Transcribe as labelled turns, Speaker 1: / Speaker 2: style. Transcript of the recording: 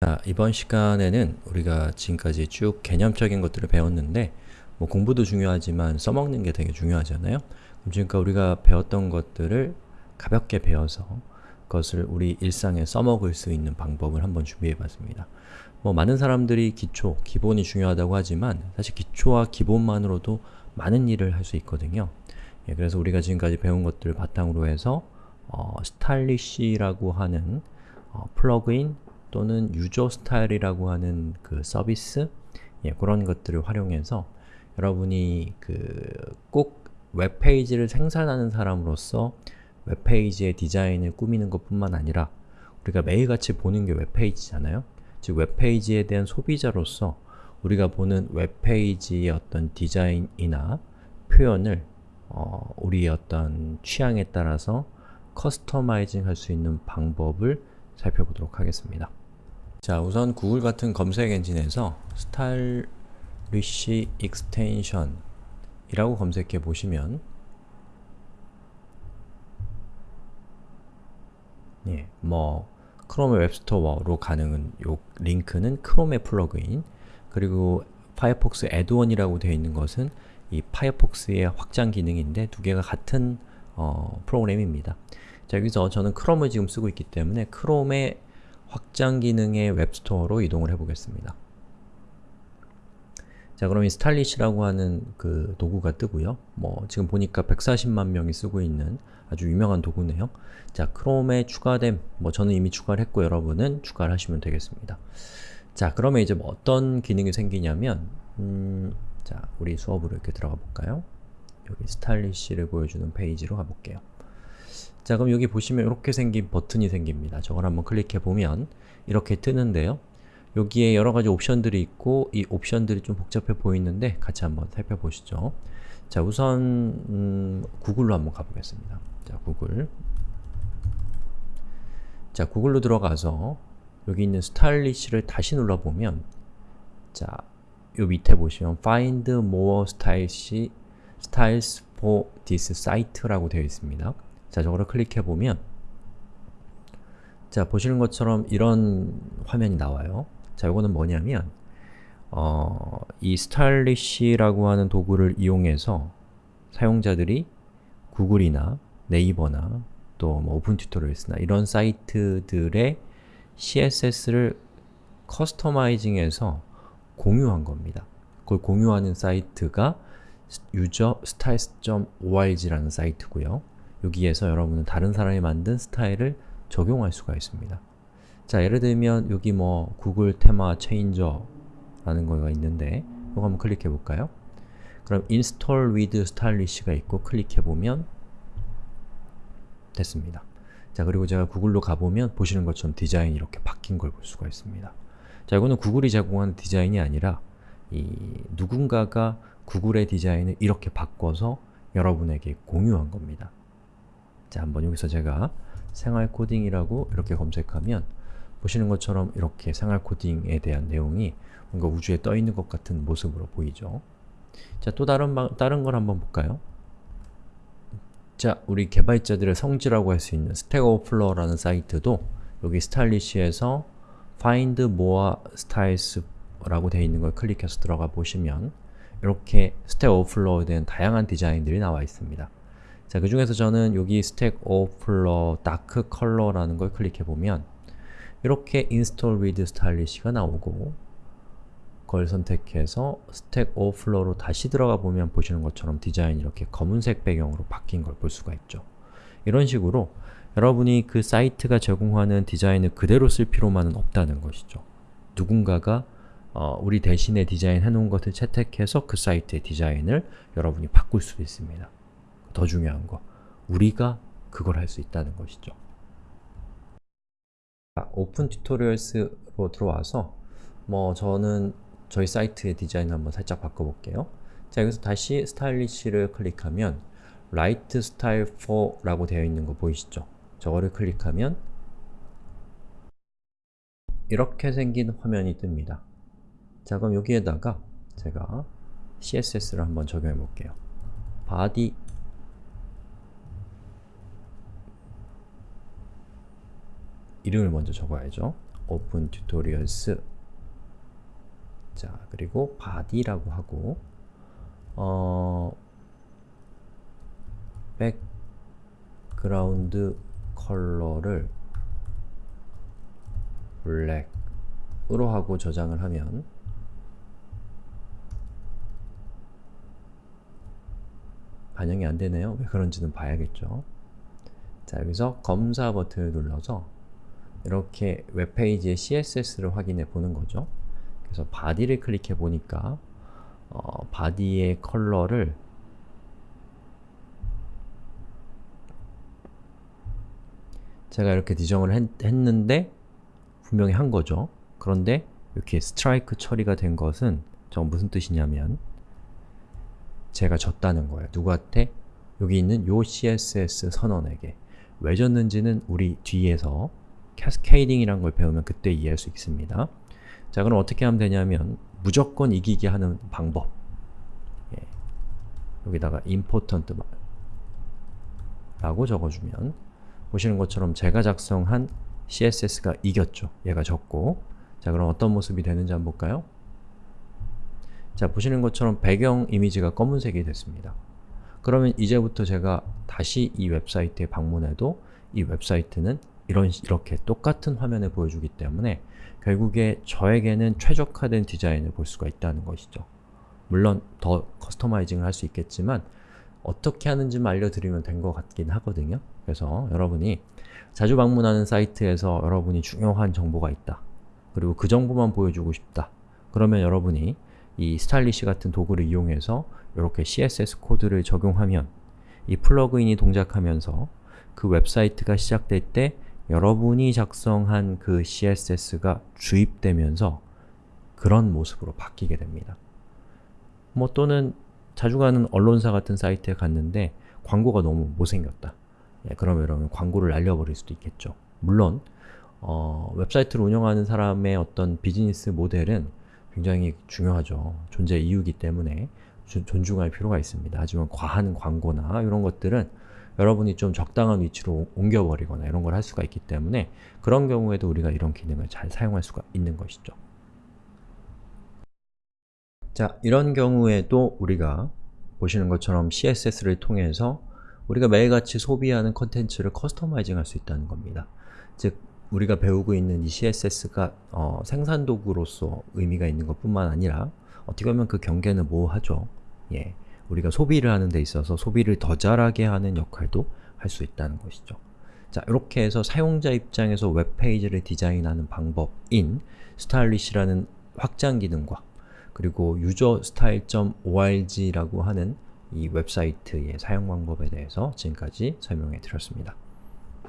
Speaker 1: 자, 이번 시간에는 우리가 지금까지 쭉 개념적인 것들을 배웠는데 뭐 공부도 중요하지만 써먹는 게 되게 중요하잖아요? 그럼 지금까지 우리가 배웠던 것들을 가볍게 배워서 그것을 우리 일상에 써먹을 수 있는 방법을 한번 준비해봤습니다. 뭐 많은 사람들이 기초, 기본이 중요하다고 하지만 사실 기초와 기본만으로도 많은 일을 할 수 있거든요. 예, 그래서 우리가 지금까지 배운 것들을 바탕으로 해서 어, Stylish라고 하는 어, 플러그인 또는 user style이라고 하는 그 서비스 예, 그런 것들을 활용해서 여러분이 그 꼭 웹페이지를 생산하는 사람으로서 웹페이지의 디자인을 꾸미는 것 뿐만 아니라 우리가 매일같이 보는 게 웹페이지잖아요? 즉 웹페이지에 대한 소비자로서 우리가 보는 웹페이지의 어떤 디자인이나 표현을 어, 우리의 어떤 취향에 따라서 customizing 할 수 있는 방법을 살펴보도록 하겠습니다. 자, 우선 구글 같은 검색 엔진에서 Stylish extension 이라고 검색해 보시면 예, 뭐 크롬의 web store로 가능한 요 링크는 크롬의 플러그인 그리고 파이어폭스 add-on이라고 되어 있는 것은 이 파이어폭스의 확장 기능인데 두 개가 같은 어, 프로그램입니다. 자, 여기서 저는 크롬을 지금 쓰고 있기 때문에 크롬의 확장 기능의 web store로 이동을 해보겠습니다. 자 그럼 이 Stylish라고 하는 그 도구가 뜨고요. 뭐 지금 보니까 140만 명이 쓰고 있는 아주 유명한 도구네요. 자 크롬에 추가됨, 뭐 저는 이미 추가를 했고 여러분은 추가를 하시면 되겠습니다. 자 그러면 이제 뭐 어떤 기능이 생기냐면 음, 자 우리 수업으로 이렇게 들어가 볼까요? 여기 스타일리시를 보여주는 페이지로 가볼게요. 자 그럼 여기 보시면 이렇게 생긴 버튼이 생깁니다. 저걸 한번 클릭해 보면 이렇게 뜨는데요. 여기에 여러가지 옵션들이 있고 이 옵션들이 좀 복잡해 보이는데 같이 한번 살펴보시죠. 자 우선 음, 구글로 한번 가보겠습니다. 자 구글 자 구글로 들어가서 여기 있는 스타일리시를 다시 눌러보면 자, 요 밑에 보시면 Find more styles, styles for this site라고 되어 있습니다. 자, 저거를 클릭해보면 자, 보시는 것처럼 이런 화면이 나와요. 자, 이거는 뭐냐면 어, 이 스타일리시라고 하는 도구를 이용해서 사용자들이 구글이나 네이버나 또 뭐 Open Tutorials나 이런 사이트들의 CSS를 커스터마이징해서 공유한 겁니다. 그걸 공유하는 사이트가 userstyles.org라는 사이트고요. 여기에서 여러분은 다른 사람이 만든 스타일을 적용할 수가 있습니다. 자, 예를 들면 여기 뭐 Google Theme Changer 라는 거가 있는데 이거 한번 클릭해 볼까요? 그럼 install with stylish가 있고 클릭해 보면 됐습니다. 자, 그리고 제가 구글로 가보면 보시는 것처럼 디자인이 이렇게 바뀐 걸 볼 수가 있습니다. 자, 이거는 구글이 제공하는 디자인이 아니라 이 누군가가 구글의 디자인을 이렇게 바꿔서 여러분에게 공유한 겁니다. 자, 한번 여기서 제가 생활 코딩이라고 이렇게 검색하면 보시는 것처럼 이렇게 생활 코딩에 대한 내용이 뭔가 우주에 떠 있는 것 같은 모습으로 보이죠. 자, 또 다른, 다른 걸 한번 볼까요? 자, 우리 개발자들의 성지라고 할 수 있는 Stack Overflow라는 사이트도 여기 Stylish에서 Find More Styles 라고 되어 있는 걸 클릭해서 들어가 보시면 이렇게 Stack Overflow에 대한 다양한 디자인들이 나와 있습니다. 자, 그 중에서 저는 여기 Stack Overflow dark color라는 걸 클릭해 보면 이렇게 install with stylish가 나오고 그걸 선택해서 스택 오플러로 다시 들어가 보면 보시는 것처럼 디자인이 이렇게 검은색 배경으로 바뀐 걸 볼 수가 있죠. 이런 식으로 여러분이 그 사이트가 제공하는 디자인을 그대로 쓸 필요만은 없다는 것이죠. 누군가가 어, 우리 대신에 디자인 해 놓은 것을 채택해서 그 사이트의 디자인을 여러분이 바꿀 수도 있습니다. 더 중요한 거, 우리가 그걸 할 수 있다는 것이죠. Open Tutorials로 들어와서 뭐 저는 저희 사이트의 디자인 한번 살짝 바꿔볼게요. 자 여기서 다시 Stylish를 클릭하면 Write Style for 라고 되어 있는 거 보이시죠? 저거를 클릭하면 이렇게 생긴 화면이 뜹니다. 자 그럼 여기에다가 제가 CSS를 한번 적용해 볼게요. body 이름을 먼저 적어야죠. open tutorials 자 그리고 body라고 하고 어 background color를 black으로 하고 저장을 하면 반영이 안되네요. 왜 그런지는 봐야겠죠. 자 여기서 검사 버튼을 눌러서 이렇게 웹페이지의 CSS를 확인해 보는 거죠. 그래서 body를 클릭해 보니까 어, body의 컬러를 제가 이렇게 지정을 했, 했는데 분명히 한 거죠. 그런데 이렇게 스트라이크 처리가 된 것은 저 무슨 뜻이냐면 제가 졌다는 거예요. 누구한테? 여기 있는 요 CSS 선언에게 왜 졌는지는 우리 뒤에서 캐스케이딩이라는 걸 배우면 그때 이해할 수 있습니다. 자 그럼 어떻게 하면 되냐면 무조건 이기게 하는 방법 예. 여기다가 important 라고 적어주면 보시는 것처럼 제가 작성한 CSS가 이겼죠. 얘가 졌고 자 그럼 어떤 모습이 되는지 한번 볼까요? 자 보시는 것처럼 배경 이미지가 검은색이 됐습니다. 그러면 이제부터 제가 다시 이 웹사이트에 방문해도 이 웹사이트는 이런 이렇게 똑같은 화면을 보여주기 때문에 결국에 저에게는 최적화된 디자인을 볼 수가 있다는 것이죠. 물론 더 customizing을 할 수 있겠지만 어떻게 하는지만 알려드리면 된 것 같긴 하거든요. 그래서 여러분이 자주 방문하는 사이트에서 여러분이 중요한 정보가 있다. 그리고 그 정보만 보여주고 싶다. 그러면 여러분이 이 스타일리시 같은 도구를 이용해서 이렇게 CSS 코드를 적용하면 이 플러그인이 동작하면서 그 웹사이트가 시작될 때 여러분이 작성한 그 CSS가 주입되면서 그런 모습으로 바뀌게 됩니다. 뭐 또는 자주 가는 언론사 같은 사이트에 갔는데 광고가 너무 못생겼다. 예, 그러면 여러분 광고를 날려버릴 수도 있겠죠. 물론 어, 웹사이트를 운영하는 사람의 어떤 비즈니스 모델은 굉장히 중요하죠. 존재 이유이기 때문에 주, 존중할 필요가 있습니다. 하지만 과한 광고나 이런 것들은 여러분이 좀 적당한 위치로 옮겨버리거나 이런 걸 할 수가 있기 때문에 그런 경우에도 우리가 이런 기능을 잘 사용할 수가 있는 것이죠. 자, 이런 경우에도 우리가 보시는 것처럼 CSS를 통해서 우리가 매일같이 소비하는 컨텐츠를 customizing 할 수 있다는 겁니다. 즉, 우리가 배우고 있는 이 CSS가 어, 생산도구로서 의미가 있는 것 뿐만 아니라 어떻게 보면 그 경계는 모호하죠. 예, 우리가 소비를 하는 데 있어서 소비를 더 잘하게 하는 역할도 할 수 있다는 것이죠. 자, 이렇게 해서 사용자 입장에서 웹페이지를 디자인하는 방법인 스타일리시라는 확장 기능과 그리고 userstyle.org라고 하는 이 웹사이트의 사용 방법에 대해서 지금까지 설명해 드렸습니다.